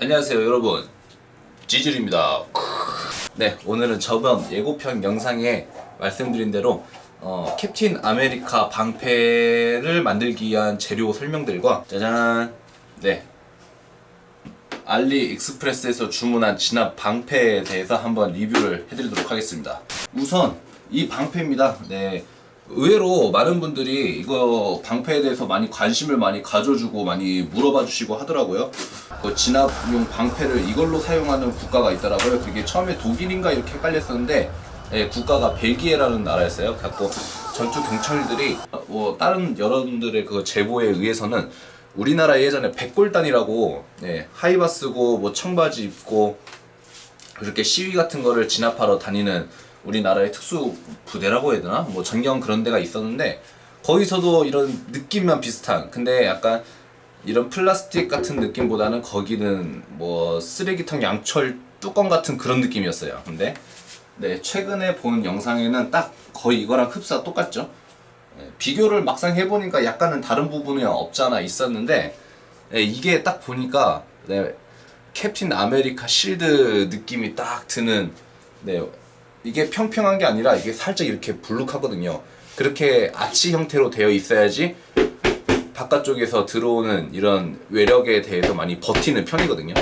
안녕하세요 여러분. 지질입니다. 네 오늘은 저번 예고편 영상에 말씀드린 대로 어, 캡틴 아메리카 방패를 만들기 위한 재료 설명들과 짜잔. 네. 알리익스프레스에서 주문한 진압 방패에 대해서 한번 리뷰를 해드리도록 하겠습니다. 우선 이 방패입니다. 네. 의외로 많은 분들이 이거 방패에 대해서 많이 관심을 많이 가져주고 많이 물어봐 주시고 하더라고요. 그 진압용 방패를 이걸로 사용하는 국가가 있더라고요. 그게 처음에 독일인가 이렇게 헷갈렸었는데 예, 국가가 벨기에라는 나라였어요. 갖고 전투 경찰들이 뭐 다른 여러분들의 그 제보에 의해서는 우리나라 예전에 백골단이라고 예, 하이바 쓰고 뭐 청바지 입고 그렇게 시위 같은 거를 진압하러 다니는 우리나라의 특수 부대라고 해야 되나? 뭐 전경 그런 데가 있었는데 거기서도 이런 느낌만 비슷한 근데 약간 이런 플라스틱 같은 느낌보다는 거기는 뭐 쓰레기통 양철 뚜껑 같은 그런 느낌이었어요. 근데 네 최근에 본 영상에는 딱 거의 이거랑 흡사 똑같죠. 네, 비교를 막상 해보니까 약간은 다른 부분이 없잖아 있었는데 네, 이게 딱 보니까 네, 캡틴 아메리카 shield 느낌이 딱 드는 네, 이게 평평한 게 아니라 이게 살짝 이렇게 불룩하거든요. 그렇게 아치 형태로 되어 있어야지 바깥쪽에서 들어오는 이런 외력에 대해서 많이 버티는 편이거든요.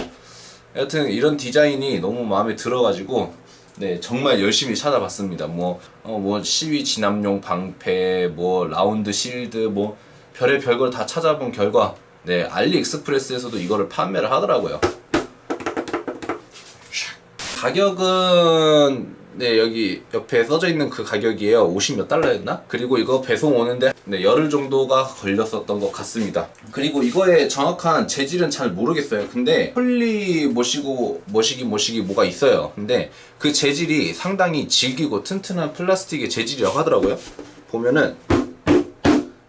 여튼 이런 디자인이 너무 마음에 들어가지고 네 정말 열심히 찾아봤습니다. 뭐, 어, 뭐 시위 진압용 방패, 뭐 round shield, 뭐 별의 별걸 다 찾아본 결과 네 알리익스프레스에서도 이거를 판매를 하더라고요. 가격은 네 여기 옆에 써져 있는 그 가격이에요. 50 몇 달러였나? 그리고 이거 배송 오는데 네 열흘 정도가 걸렸었던 것 같습니다. 그리고 이거의 정확한 재질은 잘 모르겠어요. 근데 폴리 모시고 모시기 모시기 뭐가 있어요. 근데 그 재질이 상당히 질기고 튼튼한 플라스틱의 재질이라고 하더라고요. 보면은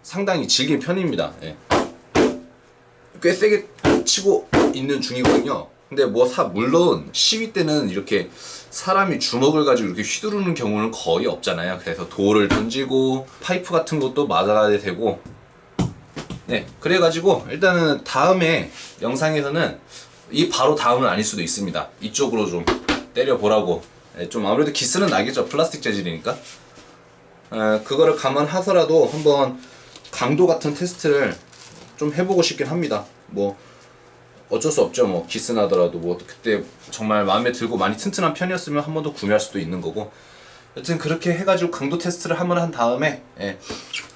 상당히 질긴 편입니다. 예. 꽤 세게 치고 있는 중이거든요 근데 뭐 사 물론 시위 때는 이렇게 사람이 주먹을 가지고 이렇게 휘두르는 경우는 거의 없잖아요. 그래서 돌을 던지고 파이프 같은 것도 맞아야 되고 네 그래가지고 일단은 다음에 영상에서는 이 바로 다음은 아닐 수도 있습니다. 이쪽으로 좀 때려보라고 네, 좀 아무래도 기스는 나겠죠. 플라스틱 재질이니까 어, 그거를 감안하더라도 한번 강도 같은 테스트를 좀 해보고 싶긴 합니다. 뭐 어쩔 수 없죠. 뭐 기스 나더라도 뭐 그때 정말 마음에 들고 많이 튼튼한 편이었으면 한 번 더 구매할 수도 있는 거고. 여튼 그렇게 해가지고 강도 테스트를 한번 한 다음에 예,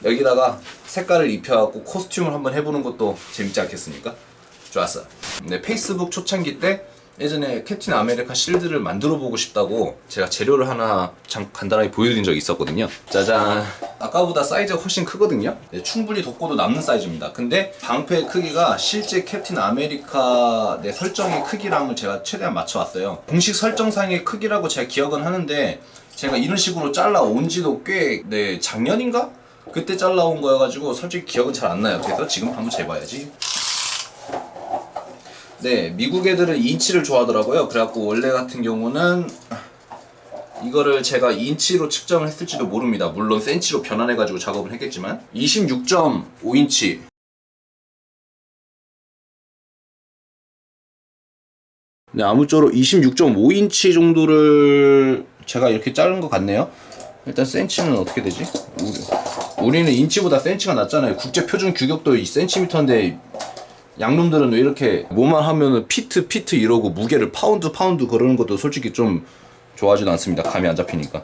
여기다가 색깔을 입혀갖고 코스튬을 한번 해보는 것도 재밌지 않겠습니까? 좋았어 네, 페이스북 초창기 때 예전에 캡틴 아메리카 shield를 만들어 보고 싶다고 제가 재료를 하나 참 간단하게 보여드린 적이 있었거든요. 짜잔. 아까보다 사이즈가 훨씬 크거든요. 네, 충분히 덮고도 남는 사이즈입니다. 근데 방패 크기가 실제 캡틴 아메리카 내 설정의 크기랑을 제가 최대한 맞춰왔어요. 공식 설정상의 크기라고 제가 기억은 하는데 제가 이런 식으로 잘라온 지도 꽤 네, 작년인가? 그때 잘라온 거여가지고 솔직히 기억은 잘 안 나요. 그래서 지금 한번 재봐야지 네, 미국 애들은 인치를 좋아하더라고요. 그래갖고 원래 같은 경우는 이거를 제가 인치로 측정을 했을지도 모릅니다. 물론 센치로 변환해가지고 작업을 했겠지만 26.5인치 네, 아무쪼록 26.5인치 정도를 제가 이렇게 자른 것 같네요. 일단 센치는 어떻게 되지? 우리, 우리는 인치보다 센치가 낫잖아요. 국제 표준 규격도 이 센티미터인데 양놈들은 왜 이렇게 뭐만 하면은 피트 피트 이러고 무게를 파운드 파운드 그러는 것도 솔직히 좀 좋아하지도 않습니다. 감이 안 잡히니까.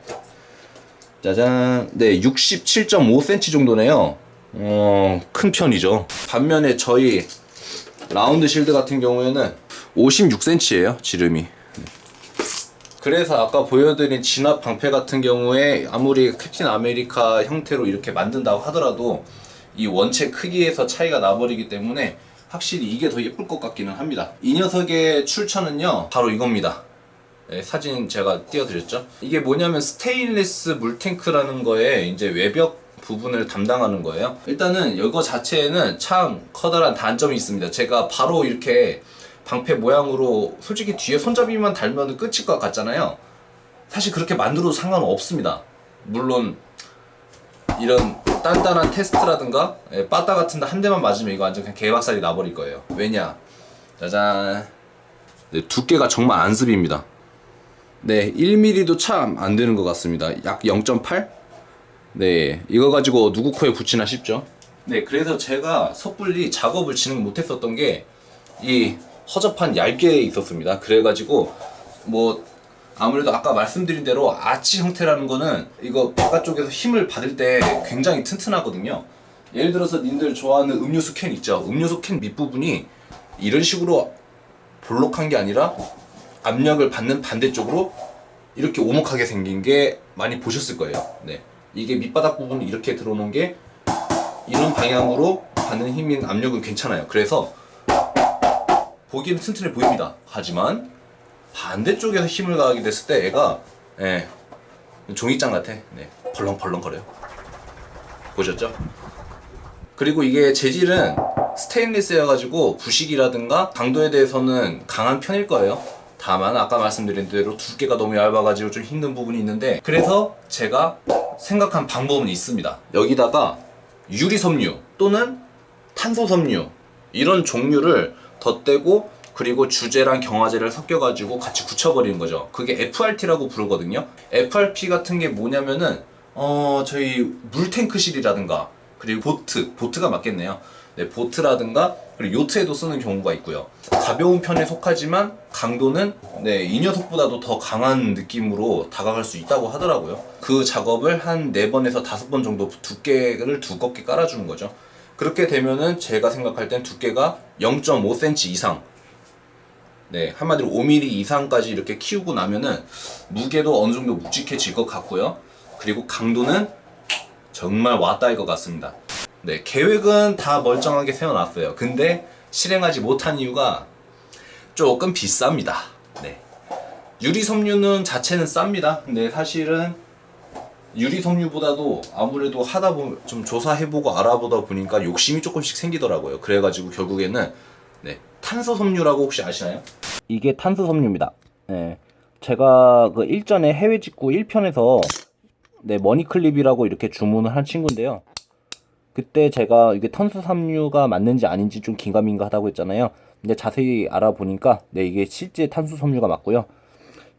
짜잔. 네, 67.5cm 정도네요. 어, 큰 편이죠. 반면에 저희 round shield 같은 경우에는 56cm예요, 지름이. 그래서 아까 보여드린 진압 방패 같은 경우에 아무리 캡틴 아메리카 형태로 이렇게 만든다고 하더라도 이 원체 크기에서 차이가 나버리기 때문에 확실히 이게 더 예쁠 것 같기는 합니다 이 녀석의 출처는요 바로 이겁니다 네, 사진 제가 띄워드렸죠 이게 뭐냐면 스테인리스 물탱크라는 거에 이제 외벽 부분을 담당하는 거예요. 일단은 이거 자체에는 참 커다란 단점이 있습니다. 제가 바로 이렇게 방패 모양으로 솔직히 뒤에 손잡이만 달면 끝일 것 같잖아요. 사실 그렇게 만들어도 상관없습니다. 물론 이런 단단한 테스트라든가 예, 빠따 같은 데 한 대만 맞으면 이거 완전 그냥 개박살이 나버릴 거예요. 왜냐? 짜잔. 네, 두께가 정말 안습입니다. 네, 1mm도 참 안 되는 것 같습니다. 약 0.8? 네, 이거 가지고 누구 코에 붙이나 싶죠? 네, 그래서 제가 섣불리 작업을 진행 못했었던 게 이 허접한 얇게 있었습니다. 그래가지고 뭐 아무래도 아까 말씀드린 대로 아치 형태라는 거는 이거 바깥쪽에서 힘을 받을 때 굉장히 튼튼하거든요. 예를 들어서 님들 좋아하는 음료수 캔 있죠? 음료수 캔 밑부분이 이런 식으로 볼록한 게 아니라 압력을 받는 반대쪽으로 이렇게 오목하게 생긴 게 많이 보셨을 거예요. 네. 이게 밑바닥 부분이 이렇게 들어오는 게 이런 방향으로 받는 힘인 압력은 괜찮아요. 그래서 보기에는 튼튼해 보입니다. 하지만 반대쪽에서 힘을 가하게 됐을 때 애가 예, 종이장 같아. 네. 벌렁벌렁 거려요. 보셨죠? 그리고 이게 재질은 스테인리스여가지고 부식이라든가 강도에 대해서는 강한 편일 거예요. 다만 아까 말씀드린 대로 두께가 너무 얇아가지고 좀 힘든 부분이 있는데 그래서 제가 생각한 방법은 있습니다. 여기다가 유리섬유 또는 탄소섬유 이런 종류를 덧대고 그리고 주재랑 경화제를 섞여가지고 같이 굳혀버리는 거죠. 그게 FRT라고 부르거든요. FRP 같은 게 뭐냐면은 어 저희 물탱크실이라든가 그리고 보트, 보트가 맞겠네요. 네, 보트라든가 그리고 요트에도 쓰는 경우가 있고요. 가벼운 편에 속하지만 강도는 네, 이 녀석보다도 더 강한 느낌으로 다가갈 수 있다고 하더라고요. 그 작업을 한 4번에서 5번 정도 두께를 두껍게 깔아주는 거죠. 그렇게 되면은 제가 생각할 땐 두께가 0.5cm 이상 네, 한마디로 5mm 이상까지 이렇게 키우고 나면은 무게도 어느 정도 묵직해질 것 같고요. 그리고 강도는 정말 왔다일 것 같습니다. 네, 계획은 다 멀쩡하게 세워놨어요. 근데 실행하지 못한 이유가 조금 비쌉니다. 네. 유리 섬유는 자체는 쌉니다. 근데 사실은 유리 섬유보다도 아무래도 하다 보면 좀 조사해보고 알아보다 보니까 욕심이 조금씩 생기더라고요. 그래가지고 결국에는 네, 탄소 섬유라고 혹시 아시나요? 이게 탄소 섬유입니다. 네. 제가 그 일전에 해외 직구 1편에서 네, money clip이라고 이렇게 주문을 한 친구인데요. 그때 제가 이게 탄소 섬유가 맞는지 아닌지 좀 긴가민가하다고 했잖아요. 근데 자세히 알아보니까 네, 이게 실제 탄소 섬유가 맞고요.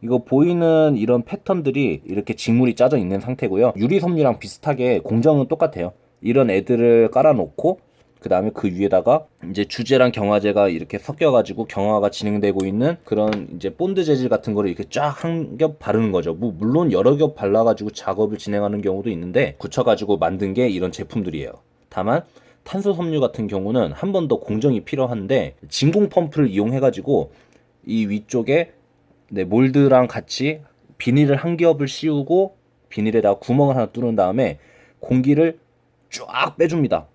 이거 보이는 이런 패턴들이 이렇게 직물이 짜져 있는 상태고요. 유리 섬유랑 비슷하게 공정은 똑같아요. 이런 애들을 깔아놓고 그 다음에 그 위에다가 이제 주재랑 경화제가 이렇게 섞여가지고 경화가 진행되고 있는 그런 이제 본드 재질 같은 거를 이렇게 쫙 한 겹 바르는 거죠. 뭐 물론 여러 겹 발라가지고 작업을 진행하는 경우도 있는데 굳혀가지고 만든 게 이런 제품들이에요. 다만 탄소 섬유 같은 경우는 한 번 더 공정이 필요한데 진공 펌프를 이용해 가지고 이 위쪽에 네, 몰드랑 같이 비닐을 한 겹을 씌우고 비닐에다가 구멍을 하나 뚫은 다음에 공기를 쫙 빼줍니다.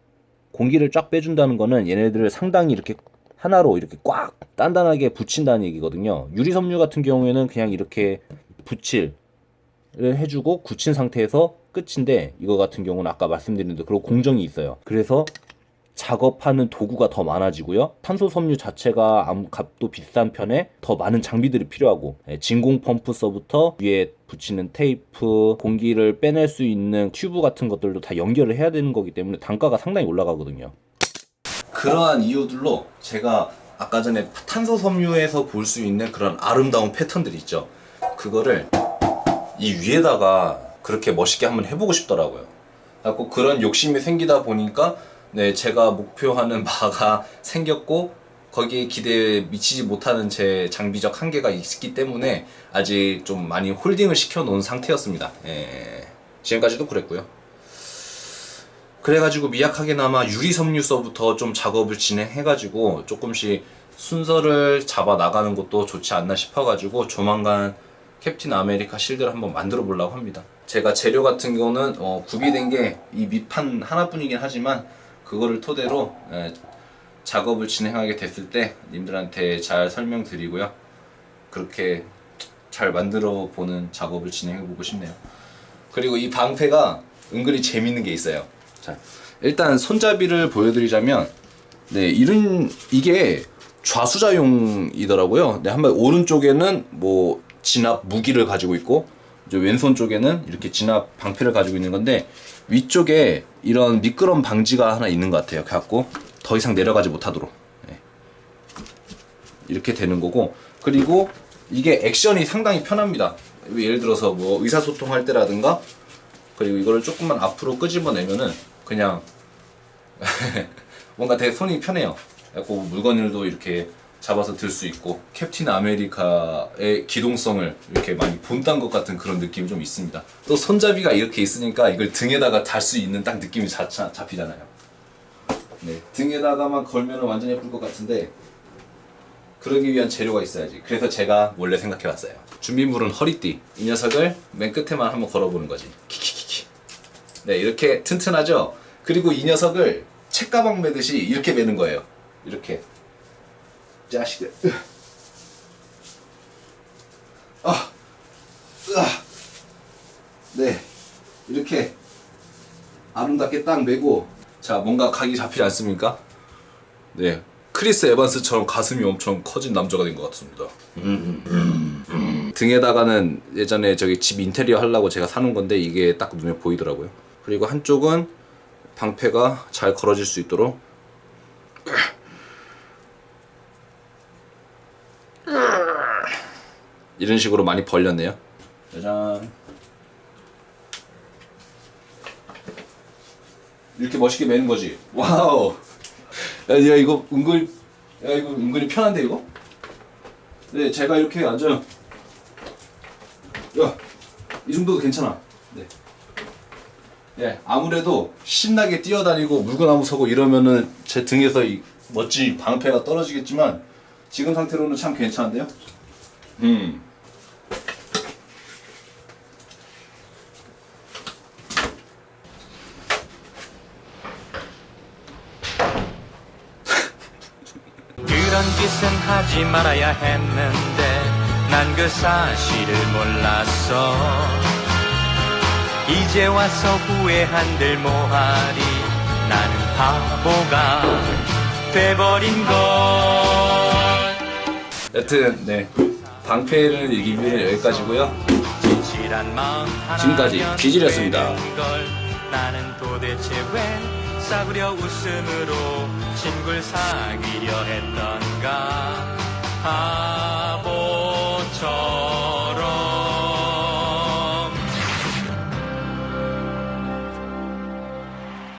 공기를 쫙 빼준다는 거는 얘네들을 상당히 이렇게 하나로 이렇게 꽉 단단하게 붙인다는 얘기거든요. 유리섬유 같은 경우에는 그냥 이렇게 붙일 을 해주고 굳힌 상태에서 끝인데 이거 같은 경우는 아까 말씀드린 대로 공정이 있어요. 그래서 작업하는 도구가 더 많아지고요. 탄소 섬유 자체가 값도 비싼 편에 더 많은 장비들이 필요하고 예, 진공 펌프서부터 위에 붙이는 테이프, 공기를 빼낼 수 있는 튜브 같은 것들도 다 연결을 해야 되는 거기 때문에 단가가 상당히 올라가거든요. 그러한 이유들로 제가 아까 전에 탄소 섬유에서 볼 수 있는 그런 아름다운 패턴들이 있죠. 그거를 이 위에다가 그렇게 멋있게 한번 해보고 싶더라고요. 그래서 그런 욕심이 생기다 보니까 네 제가 목표하는 바가 생겼고 거기에 기대에 미치지 못하는 제 장비적 한계가 있기 때문에 아직 좀 많이 홀딩을 시켜 놓은 상태였습니다. 예, 지금까지도 그랬고요. 그래가지고 미약하게나마 유리섬유서부터 좀 작업을 진행해가지고 조금씩 순서를 잡아 나가는 것도 좋지 않나 싶어가지고 조만간 캡틴 아메리카 실드를 한번 만들어 보려고 합니다. 제가 재료 같은 경우는 어, 구비된 게 이 밑판 하나뿐이긴 하지만 그거를 토대로 에, 작업을 진행하게 됐을 때 님들한테 잘 설명드리고요. 그렇게 잘 만들어 보는 작업을 진행해 보고 싶네요. 그리고 이 방패가 은근히 재밌는 게 있어요. 자, 일단 손잡이를 보여드리자면, 네, 이런, 이게 좌수자용이더라고요. 네, 한번 오른쪽에는 뭐 진압 무기를 가지고 있고, 이제 왼손 쪽에는 이렇게 진압 방패를 가지고 있는 건데, 위쪽에 이런 미끄럼 방지가 하나 있는 것 같아요. 그래갖고 더 이상 내려가지 못하도록. 네. 이렇게 되는 거고, 그리고 이게 액션이 상당히 편합니다. 예를 들어서 뭐 의사소통할 때라든가, 그리고 이거를 조금만 앞으로 끄집어내면은 그냥 뭔가 되게 손이 편해요. 그래갖고 물건을도 이렇게 잡아서 들 수 있고 캡틴 아메리카의 기동성을 이렇게 많이 본딴 것 같은 그런 느낌이 좀 있습니다. 또 손잡이가 이렇게 있으니까 이걸 등에다가 달 수 있는 딱 느낌이 자, 자, 잡히잖아요. 네, 등에다가만 걸면 완전 예쁠 것 같은데 그러기 위한 재료가 있어야지. 그래서 제가 원래 생각해왔어요. 준비물은 허리띠. 이 녀석을 맨 끝에만 한번 걸어보는 거지. 키키키키. 네, 이렇게 튼튼하죠? 그리고 이 녀석을 책가방 매듯이 이렇게 매는 거예요. 이렇게. 자식들. 으. 아, 으아. 네, 이렇게 아름답게 딱 매고. 자, 뭔가 각이 잡히지 않습니까? 네, 크리스 에반스처럼 가슴이 엄청 커진 남자가 된 것 같습니다. 등에다가는 예전에 저기 집 인테리어 하려고 제가 사놓은 건데 이게 딱 눈에 보이더라고요. 그리고 한쪽은 방패가 잘 걸어질 수 있도록 이런 식으로 많이 벌렸네요. 짜잔. 이렇게 멋있게 매는 거지. 와우. 야, 야 이거 은근 야 이거 은근히 편한데 이거? 네, 제가 이렇게 앉아요. 야, 이 정도도 괜찮아. 네. 예, 아무래도 신나게 뛰어다니고 물구나무 서고 이러면은 제 등에서 이 멋진 방패가 떨어지겠지만 지금 상태로는 참 괜찮은데요? 음. 그런 짓은 하지 말아야 했는데 난 그 사실을 몰랐어. 이제 와서 후회한들 뭐하리? 나는 바보가 돼버린 걸. 여튼 네 방패를 리뷰는 여기까지고요. 지금까지 비질이었습니다. 나는 도대체 왜 싸구려 웃음으로 친구를 사귀려 했던가 바보처럼